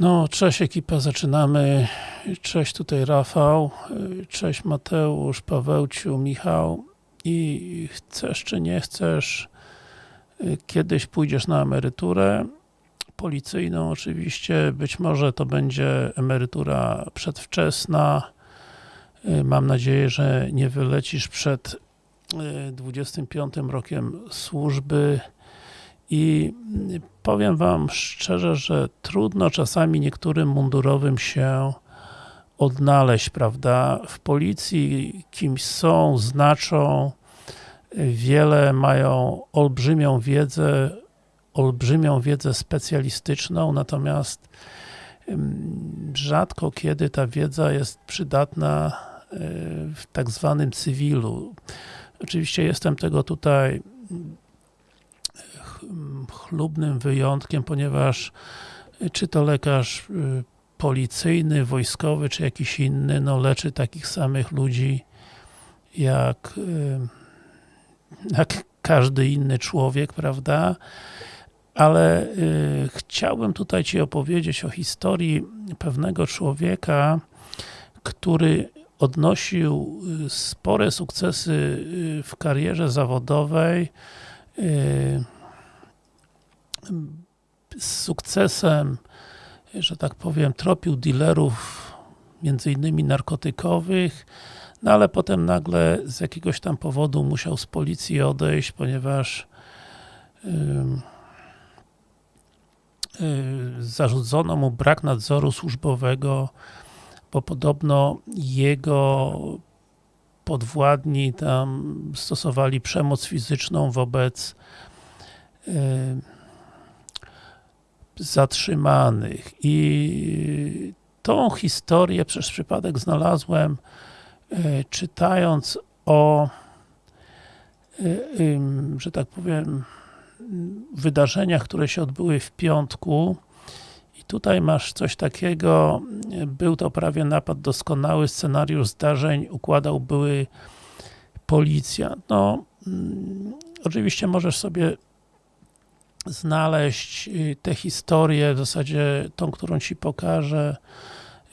No, cześć ekipa, zaczynamy. Cześć tutaj Rafał, cześć Mateusz, Pawełciu, Michał. I chcesz czy nie chcesz, kiedyś pójdziesz na emeryturę policyjną oczywiście, być może to będzie emerytura przedwczesna, mam nadzieję, że nie wylecisz przed 25 rokiem służby i powiem wam szczerze, że trudno czasami niektórym mundurowym się odnaleźć, prawda? W policji kimś są, znaczą, wiele mają olbrzymią wiedzę, olbrzymią wiedzę specjalistyczną, natomiast rzadko kiedy ta wiedza jest przydatna w tak zwanym cywilu. Oczywiście jestem tego tutaj chlubnym wyjątkiem, ponieważ czy to lekarz policyjny, wojskowy, czy jakiś inny, no leczy takich samych ludzi jak, jak każdy inny człowiek, prawda? Ale y, chciałbym tutaj Ci opowiedzieć o historii pewnego człowieka, który odnosił spore sukcesy w karierze zawodowej, y, z sukcesem, że tak powiem, tropił dealerów między innymi narkotykowych, no ale potem nagle z jakiegoś tam powodu musiał z policji odejść, ponieważ yy, yy, zarzucono mu brak nadzoru służbowego, bo podobno jego podwładni tam stosowali przemoc fizyczną wobec yy, zatrzymanych. I tą historię przez przypadek znalazłem czytając o że tak powiem wydarzeniach, które się odbyły w piątku. I tutaj masz coś takiego, był to prawie napad doskonały, scenariusz zdarzeń układał były policjant. No, oczywiście możesz sobie znaleźć tę historię, w zasadzie tą, którą Ci pokażę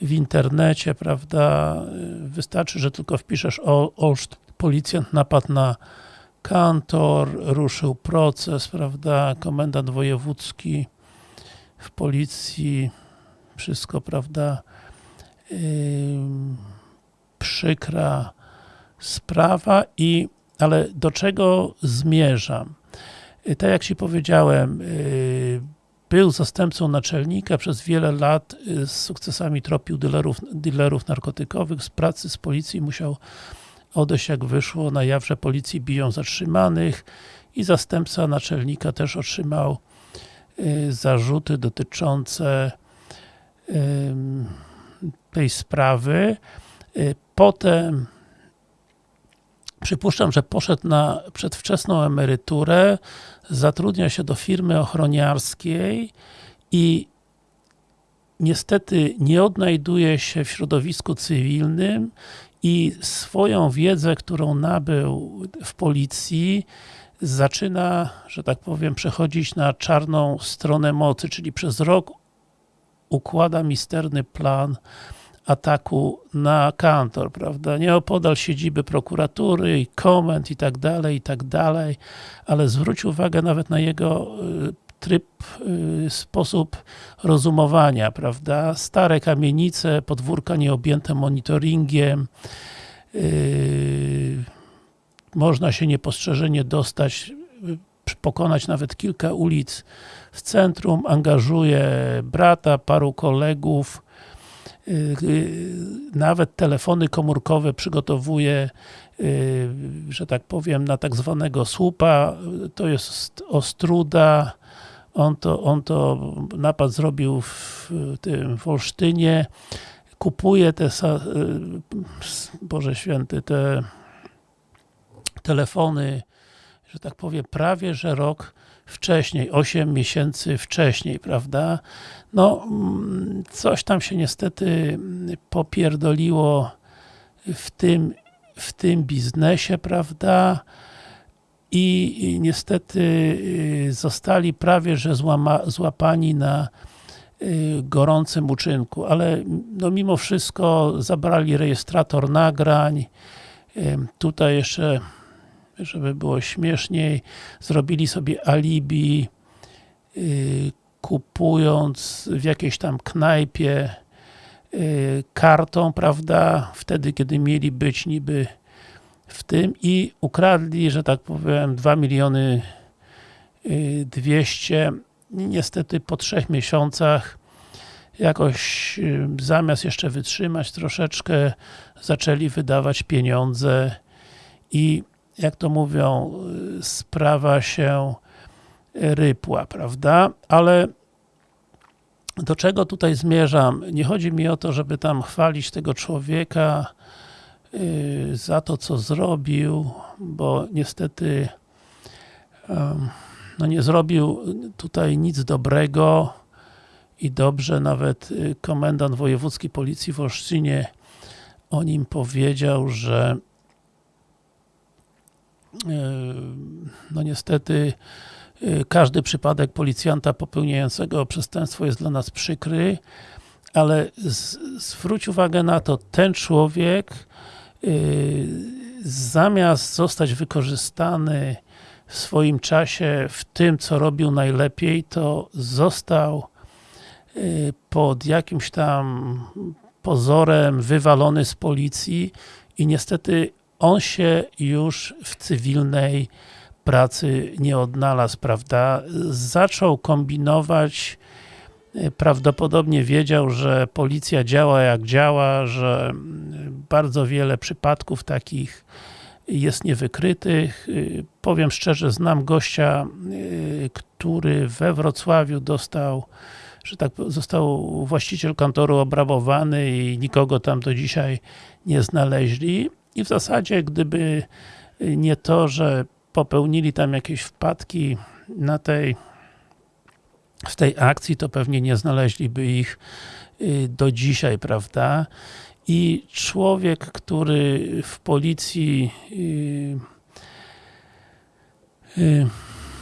w internecie, prawda, wystarczy, że tylko wpiszesz Olszt, policjant napadł na kantor, ruszył proces, prawda, komendant wojewódzki w policji, wszystko, prawda, przykra sprawa i, ale do czego zmierzam? Tak jak Ci powiedziałem, był zastępcą naczelnika, przez wiele lat z sukcesami tropił dealerów, dealerów narkotykowych, z pracy z policji musiał odejść jak wyszło na jaw, że policji biją zatrzymanych i zastępca naczelnika też otrzymał zarzuty dotyczące tej sprawy. Potem Przypuszczam, że poszedł na przedwczesną emeryturę, zatrudnia się do firmy ochroniarskiej i niestety nie odnajduje się w środowisku cywilnym i swoją wiedzę, którą nabył w policji, zaczyna, że tak powiem, przechodzić na czarną stronę mocy, czyli przez rok układa misterny plan ataku na kantor, prawda, nieopodal siedziby prokuratury komend i tak dalej, i tak dalej, ale zwróć uwagę nawet na jego tryb, sposób rozumowania, prawda, stare kamienice, podwórka nieobjęte monitoringiem, można się niepostrzeżenie dostać, pokonać nawet kilka ulic w centrum, angażuje brata, paru kolegów, nawet telefony komórkowe przygotowuje, że tak powiem, na tak zwanego słupa, to jest Ostruda, on to, on to napad zrobił w tym w Olsztynie, kupuje te, Boże Święty, te telefony, że tak powiem, prawie, że rok wcześniej, 8 miesięcy wcześniej, prawda? No, coś tam się niestety popierdoliło w tym, w tym biznesie, prawda? I niestety zostali prawie, że złama, złapani na y, gorącym uczynku, ale no mimo wszystko zabrali rejestrator nagrań, y, tutaj jeszcze żeby było śmieszniej, zrobili sobie alibi, y, kupując w jakiejś tam knajpie kartą, prawda, wtedy kiedy mieli być niby w tym i ukradli, że tak powiem, 2 miliony 200 niestety po trzech miesiącach jakoś zamiast jeszcze wytrzymać troszeczkę zaczęli wydawać pieniądze i jak to mówią sprawa się rypła, prawda? Ale do czego tutaj zmierzam? Nie chodzi mi o to, żeby tam chwalić tego człowieka yy, za to, co zrobił, bo niestety no nie zrobił tutaj nic dobrego i dobrze nawet y, komendant wojewódzki policji w Olsztynie o nim powiedział, że y, no niestety y, każdy przypadek policjanta popełniającego przestępstwo jest dla nas przykry, ale zwróć uwagę na to, ten człowiek zamiast zostać wykorzystany w swoim czasie w tym, co robił najlepiej, to został pod jakimś tam pozorem wywalony z policji i niestety on się już w cywilnej pracy nie odnalazł, prawda? Zaczął kombinować, y, prawdopodobnie wiedział, że policja działa jak działa, że bardzo wiele przypadków takich jest niewykrytych. Y, powiem szczerze, znam gościa, y, który we Wrocławiu dostał, że tak został właściciel kantoru obrabowany i nikogo tam do dzisiaj nie znaleźli. I w zasadzie, gdyby nie to, że popełnili tam jakieś wpadki na tej w tej akcji, to pewnie nie znaleźliby ich y, do dzisiaj, prawda? i człowiek, który w policji yy,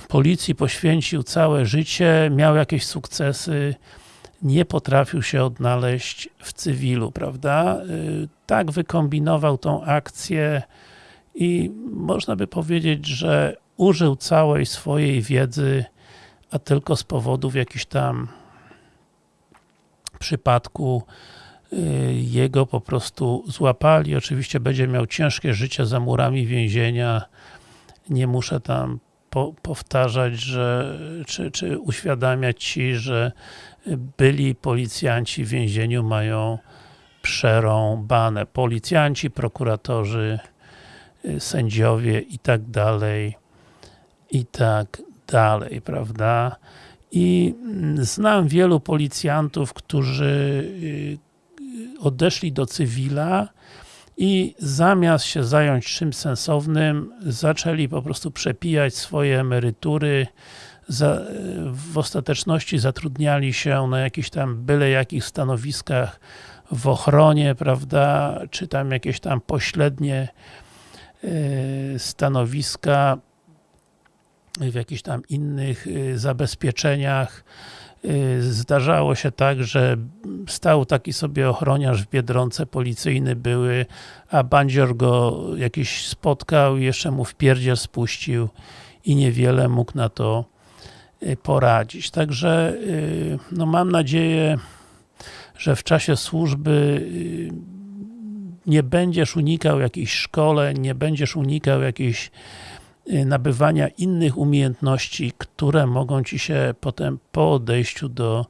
policji poświęcił całe życie, miał jakieś sukcesy, nie potrafił się odnaleźć w cywilu, prawda? Yy, tak wykombinował tą akcję i można by powiedzieć, że użył całej swojej wiedzy, a tylko z powodów jakichś tam przypadku Y, jego po prostu złapali. Oczywiście będzie miał ciężkie życie za murami więzienia. Nie muszę tam po, powtarzać, że, czy, czy uświadamiać Ci, że byli policjanci w więzieniu mają przerąbane. Policjanci, prokuratorzy, y, sędziowie i tak dalej, i tak dalej, prawda? I mm, znam wielu policjantów, którzy y, odeszli do cywila i zamiast się zająć czymś sensownym, zaczęli po prostu przepijać swoje emerytury, za, w ostateczności zatrudniali się na jakichś tam byle jakich stanowiskach w ochronie, prawda, czy tam jakieś tam pośrednie y, stanowiska w jakichś tam innych y, zabezpieczeniach zdarzało się tak, że stał taki sobie ochroniarz w Biedronce, policyjny były, a bandzior go jakiś spotkał i jeszcze mu w pierdziel spuścił i niewiele mógł na to y, poradzić. Także y, no mam nadzieję, że w czasie służby nie będziesz unikał jakichś szkoleń, nie będziesz unikał jakichś Y, nabywania innych umiejętności, które mogą Ci się potem po odejściu do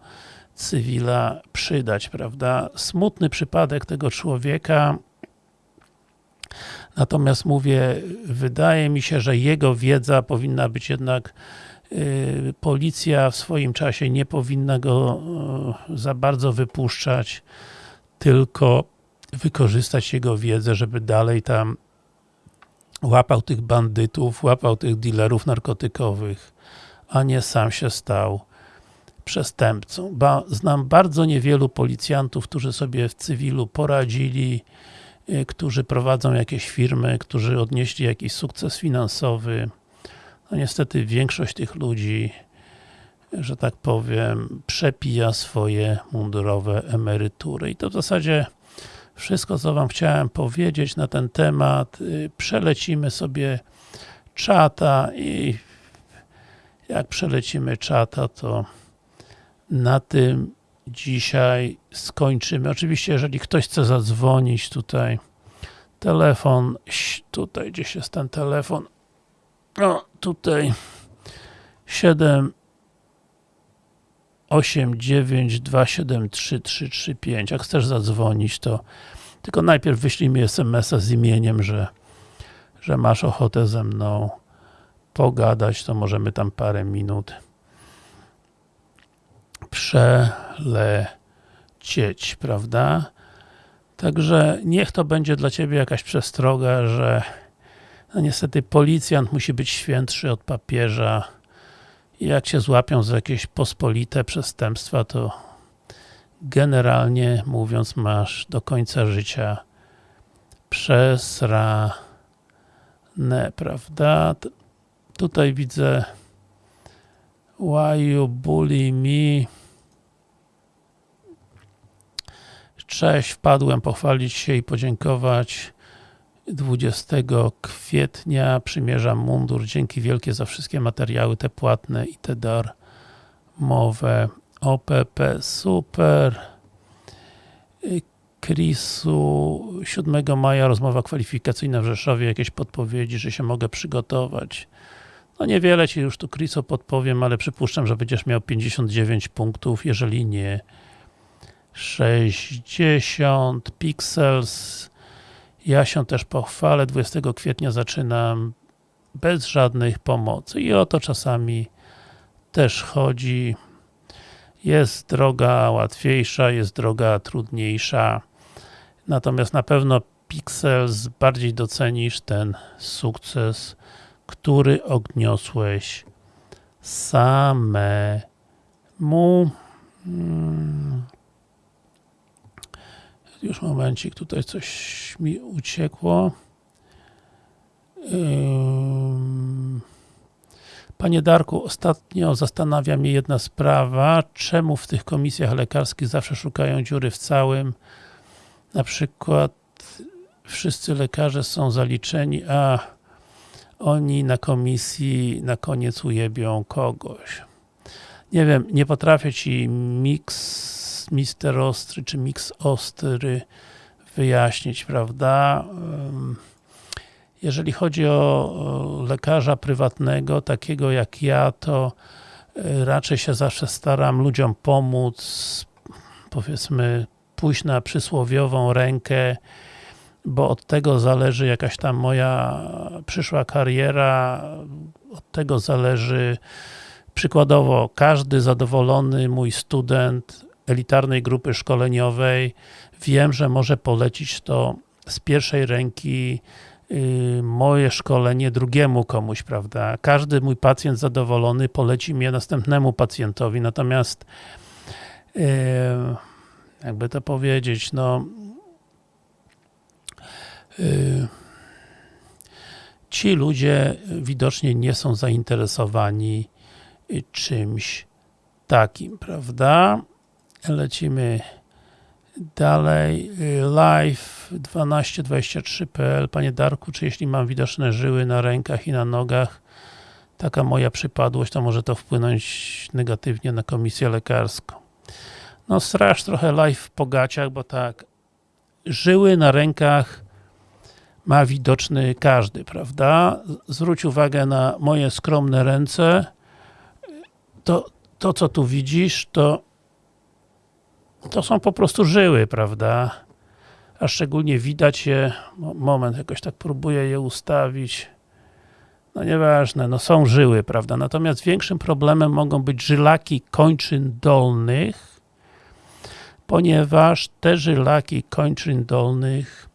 cywila przydać, prawda? Smutny przypadek tego człowieka, natomiast mówię, wydaje mi się, że jego wiedza powinna być jednak y, policja w swoim czasie nie powinna go y, za bardzo wypuszczać, tylko wykorzystać jego wiedzę, żeby dalej tam łapał tych bandytów, łapał tych dealerów narkotykowych, a nie sam się stał przestępcą. Ba, znam bardzo niewielu policjantów, którzy sobie w cywilu poradzili, y, którzy prowadzą jakieś firmy, którzy odnieśli jakiś sukces finansowy. No niestety większość tych ludzi że tak powiem, przepija swoje mundurowe emerytury. I to w zasadzie wszystko, co wam chciałem powiedzieć na ten temat. Y, Przelecimy sobie czata i jak przelecimy czata, to na tym dzisiaj skończymy. Oczywiście, jeżeli ktoś chce zadzwonić tutaj, telefon, tutaj gdzieś jest ten telefon, o, tutaj 7 8 9 2 7 3 3 3 5 jak chcesz zadzwonić, to tylko najpierw wyślij mi SMS-a z imieniem, że, że masz ochotę ze mną pogadać, to możemy tam parę minut przelecieć, prawda? Także niech to będzie dla Ciebie jakaś przestroga, że no niestety policjant musi być świętszy od papieża jak Cię złapią za jakieś pospolite przestępstwa, to generalnie mówiąc masz do końca życia przesrane, prawda? Tutaj widzę Why you bully me? Cześć, wpadłem pochwalić się i podziękować 20 kwietnia przymierzam mundur. Dzięki wielkie za wszystkie materiały, te płatne i te darmowe. OPP, super. Chrisu, 7 maja rozmowa kwalifikacyjna w Rzeszowie, jakieś podpowiedzi, że się mogę przygotować. No niewiele Ci już tu Chrisu podpowiem, ale przypuszczam, że będziesz miał 59 punktów, jeżeli nie 60 pixels. Ja się też pochwalę, 20 kwietnia zaczynam bez żadnych pomocy i o to czasami też chodzi. Jest droga łatwiejsza, jest droga trudniejsza. Natomiast na pewno Pixels bardziej docenisz ten sukces, który odniosłeś samemu. Już momencik, tutaj coś mi uciekło. Panie Darku, ostatnio zastanawia mnie jedna sprawa. Czemu w tych komisjach lekarskich zawsze szukają dziury w całym? Na przykład wszyscy lekarze są zaliczeni, a oni na komisji na koniec ujebią kogoś. Nie wiem, nie potrafię Ci Mister Ostry, czy mix Ostry wyjaśnić, prawda? Jeżeli chodzi o lekarza prywatnego, takiego jak ja, to y, raczej się zawsze staram ludziom pomóc, powiedzmy pójść na przysłowiową rękę, bo od tego zależy jakaś tam moja przyszła kariera, od tego zależy przykładowo każdy zadowolony mój student elitarnej grupy szkoleniowej wiem, że może polecić to z pierwszej ręki yy, moje szkolenie drugiemu komuś, prawda? Każdy mój pacjent zadowolony poleci mnie następnemu pacjentowi, natomiast yy, jakby to powiedzieć, no yy, ci ludzie widocznie nie są zainteresowani y, czymś takim, prawda? Lecimy dalej. Y, Live 1223.pl Panie Darku, czy jeśli mam widoczne żyły na rękach i na nogach, taka moja przypadłość, to może to wpłynąć negatywnie na komisję lekarską. No strasz trochę live w pogaciach, bo tak, żyły na rękach ma widoczny każdy, prawda? Zwróć uwagę na moje skromne ręce. To, to co tu widzisz, to to są po prostu żyły, prawda? A szczególnie widać je, mo- moment, jakoś tak próbuję je ustawić. No nieważne, no są żyły, prawda? Natomiast większym problemem mogą być żylaki kończyn dolnych, ponieważ te żylaki kończyn dolnych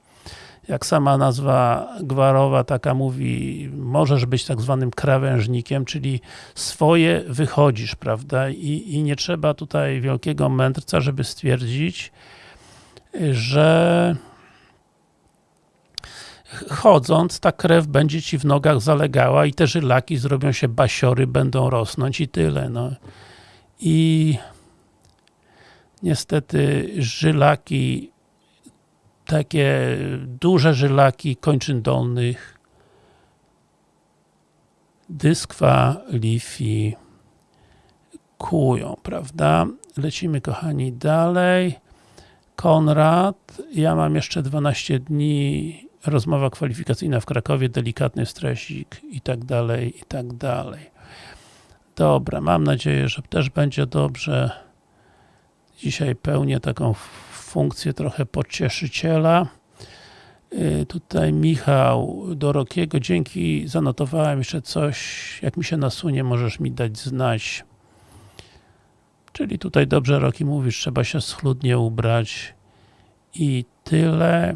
jak sama nazwa gwarowa taka mówi, możesz być tak zwanym krawężnikiem, czyli swoje wychodzisz, prawda? I, I nie trzeba tutaj wielkiego mędrca, żeby stwierdzić, że chodząc, ta krew będzie ci w nogach zalegała i te żylaki zrobią się basiory, będą rosnąć i tyle. No. i niestety żylaki, takie duże żylaki kończyn dolnych dyskwalifikują, prawda? Lecimy kochani dalej. Konrad, ja mam jeszcze 12 dni, rozmowa kwalifikacyjna w Krakowie, delikatny stresik i tak dalej, i tak dalej. Dobra, mam nadzieję, że też będzie dobrze. Dzisiaj pełnię taką funkcję trochę pocieszyciela. Yy, tutaj Michał do Rokiego, dzięki, zanotowałem jeszcze coś, jak mi się nasunie, możesz mi dać znać. Czyli tutaj dobrze Roki mówisz, trzeba się schludnie ubrać i tyle.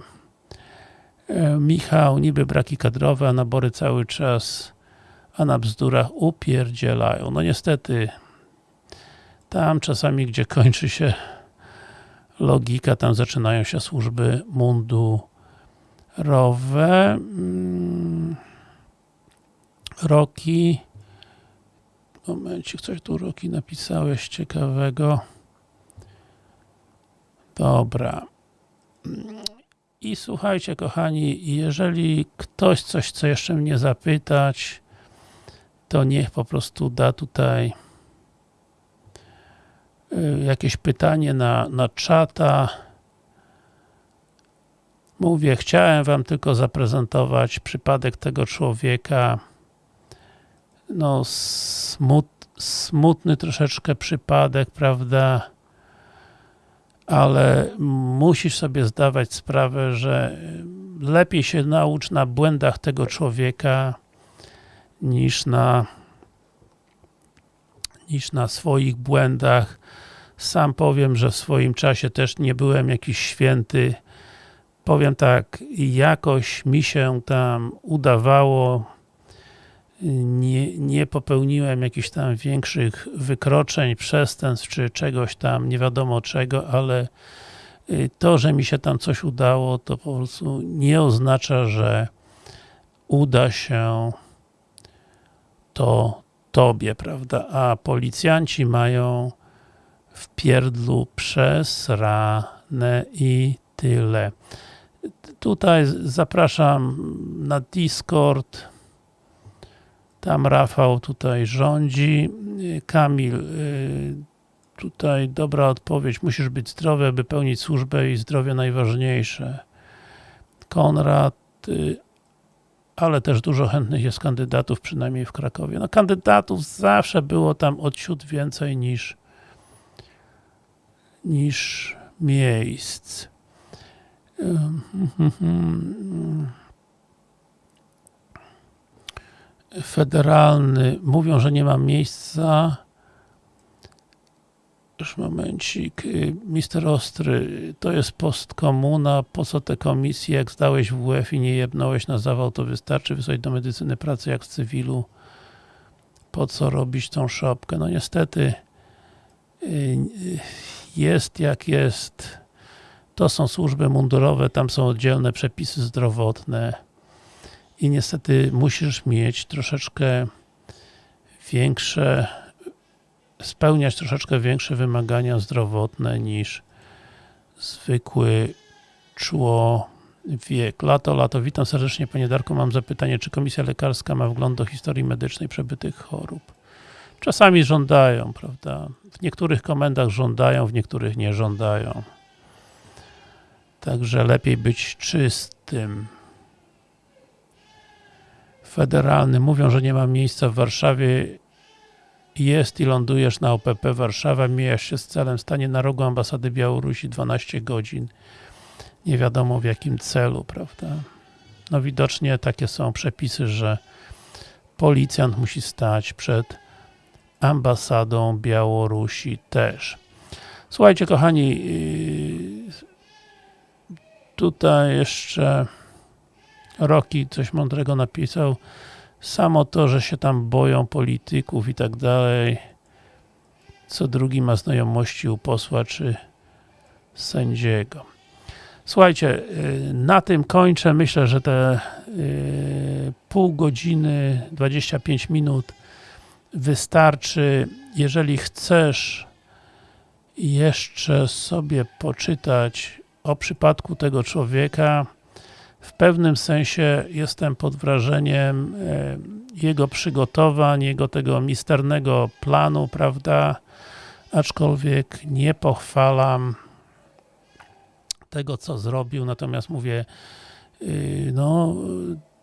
Yy, Michał, niby braki kadrowe, a nabory cały czas, a na bzdurach upierdzielają. No niestety, tam czasami, gdzie kończy się logika, tam zaczynają się służby mundurowe. Mm. Roki. Momencik, coś tu Roki napisałeś ciekawego. Dobra. I słuchajcie, kochani, jeżeli ktoś coś chce jeszcze mnie zapytać, to niech po prostu da tutaj jakieś pytanie na, na czata. Mówię, chciałem wam tylko zaprezentować przypadek tego człowieka. No, smut, smutny troszeczkę przypadek, prawda? Ale musisz sobie zdawać sprawę, że lepiej się naucz na błędach tego człowieka, niż na niż na swoich błędach. Sam powiem, że w swoim czasie też nie byłem jakiś święty. Powiem tak, jakoś mi się tam udawało, nie, nie popełniłem jakichś tam większych wykroczeń, przestępstw, czy czegoś tam, nie wiadomo czego, ale y, to, że mi się tam coś udało, to po prostu nie oznacza, że uda się to tobie, prawda? A policjanci mają w pierdlu przesrane i tyle. Tutaj zapraszam na Discord. Tam Rafał tutaj rządzi. Kamil, y, tutaj dobra odpowiedź. Musisz być zdrowy, aby pełnić służbę i zdrowie najważniejsze. Konrad, y, ale też dużo chętnych jest kandydatów, przynajmniej w Krakowie. No kandydatów zawsze było tam od ciut więcej niż niż miejsc. Federalny, mówią, że nie ma miejsca już momencik. Mister Ostry, to jest postkomuna, po co te komisje, jak zdałeś WF i nie jebnąłeś na zawał, to wystarczy wysłać do medycyny pracy jak w cywilu. Po co robić tą szopkę? No niestety jest jak jest. To są służby mundurowe, tam są oddzielne przepisy zdrowotne i niestety musisz mieć troszeczkę większe spełniać troszeczkę większe wymagania zdrowotne niż zwykły człowiek. Lato, lato, witam serdecznie Panie Darku, mam zapytanie, czy komisja lekarska ma wgląd do historii medycznej przebytych chorób? Czasami żądają, prawda? W niektórych komendach żądają, w niektórych nie żądają. Także lepiej być czystym. Federalny. Mówią, że nie ma miejsca w Warszawie jest i lądujesz na OPP Warszawa, mijasz się z celem, stanie na rogu ambasady Białorusi 12 godzin. Nie wiadomo w jakim celu, prawda? No widocznie takie są przepisy, że policjant musi stać przed ambasadą Białorusi też. Słuchajcie kochani, yy, tutaj jeszcze Roki coś mądrego napisał. Samo to, że się tam boją polityków i tak dalej. Co drugi ma znajomości u posła czy sędziego. Słuchajcie, y, na tym kończę. Myślę, że te y, pół godziny, 25 minut wystarczy, jeżeli chcesz jeszcze sobie poczytać o przypadku tego człowieka, w pewnym sensie jestem pod wrażeniem e, jego przygotowań, jego tego misternego planu, prawda, aczkolwiek nie pochwalam tego, co zrobił, natomiast mówię, y, no,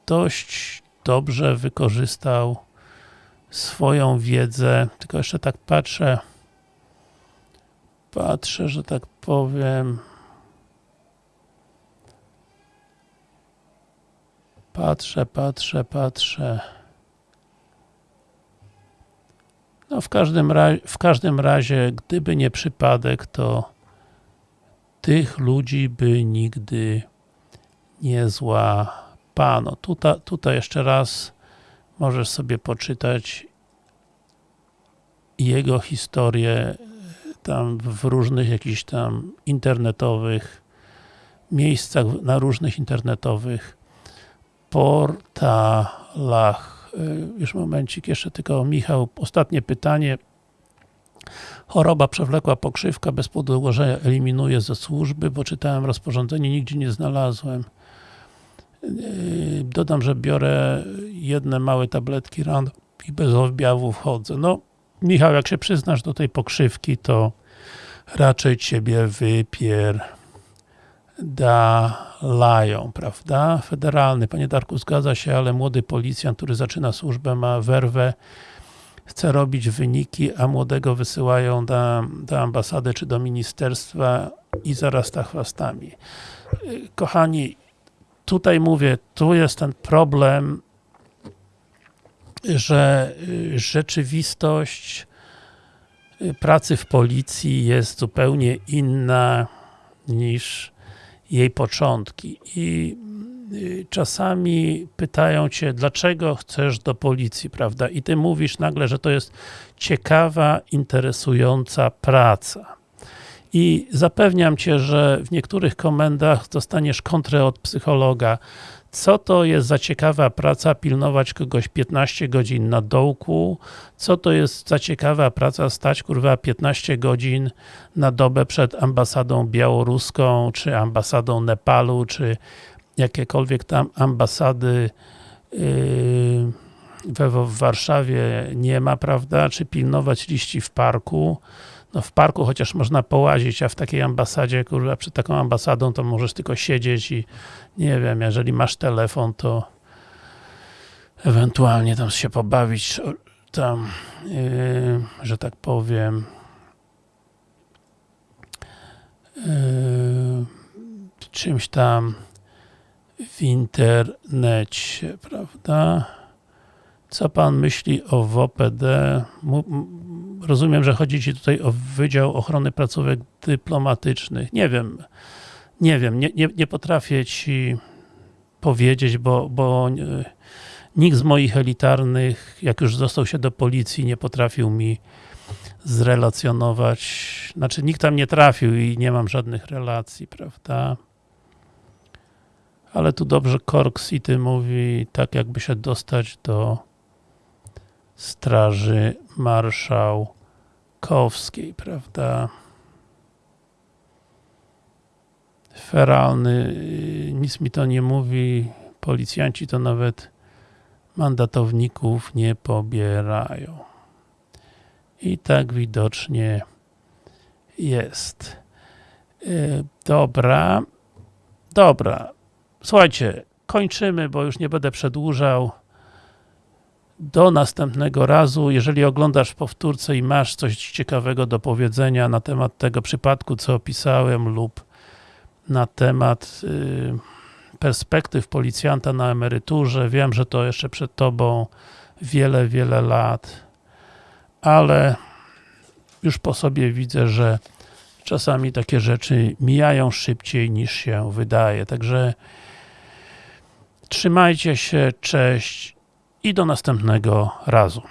dość dobrze wykorzystał swoją wiedzę, tylko jeszcze tak patrzę, patrzę, że tak powiem, patrzę, patrzę, patrzę, no w każdym, razie, w każdym razie, gdyby nie przypadek, to tych ludzi by nigdy nie złapano. Tutaj, tutaj jeszcze raz możesz sobie poczytać jego historię tam w różnych jakichś tam internetowych miejscach, na różnych internetowych portalach. Już momencik, jeszcze tylko Michał, ostatnie pytanie. Choroba przewlekła pokrzywka bez podłożenia eliminuje ze służby, bo czytałem rozporządzenie, nigdzie nie znalazłem. Dodam, że biorę jedne małe tabletki ran i bez objawów chodzę. No, Michał, jak się przyznasz do tej pokrzywki, to raczej ciebie wypier dalają, prawda? Federalny, panie Darku, zgadza się, ale młody policjant, który zaczyna służbę, ma werwę, chce robić wyniki, a młodego wysyłają do, do ambasady czy do ministerstwa i zarasta chwastami. Kochani, tutaj mówię, tu jest ten problem, że rzeczywistość pracy w policji jest zupełnie inna niż jej początki i y, czasami pytają cię, dlaczego chcesz do policji, prawda? I ty mówisz nagle, że to jest ciekawa, interesująca praca. I zapewniam cię, że w niektórych komendach dostaniesz kontrę od psychologa, co to jest za ciekawa praca pilnować kogoś 15 godzin na dołku, co to jest za ciekawa praca stać kurwa 15 godzin na dobę przed ambasadą białoruską, czy ambasadą Nepalu, czy jakiekolwiek tam ambasady yy, w Warszawie nie ma, prawda, czy pilnować liści w parku, no w parku chociaż można połazić, a w takiej ambasadzie, kurwa, przed taką ambasadą to możesz tylko siedzieć i nie wiem, jeżeli masz telefon, to ewentualnie tam się pobawić tam, yy, że tak powiem yy, czymś tam w internecie, prawda? Co pan myśli o WOPD? Rozumiem, że chodzi Ci tutaj o Wydział Ochrony Placówek Dyplomatycznych. Nie wiem, nie wiem, nie, nie, nie potrafię Ci powiedzieć, bo, bo nikt z moich elitarnych, jak już został się do policji, nie potrafił mi zrelacjonować, znaczy nikt tam nie trafił i nie mam żadnych relacji, prawda? Ale tu dobrze Cork City mówi, tak jakby się dostać do Straży Marszałkowskiej, prawda? Feralny, nic mi to nie mówi, policjanci to nawet mandatowników nie pobierają. I tak widocznie jest. E, dobra, dobra. Słuchajcie, kończymy, bo już nie będę przedłużał do następnego razu. Jeżeli oglądasz w powtórce i masz coś ciekawego do powiedzenia na temat tego przypadku, co opisałem lub na temat y, perspektyw policjanta na emeryturze, wiem, że to jeszcze przed Tobą wiele, wiele lat, ale już po sobie widzę, że czasami takie rzeczy mijają szybciej niż się wydaje, także trzymajcie się, cześć i do następnego razu.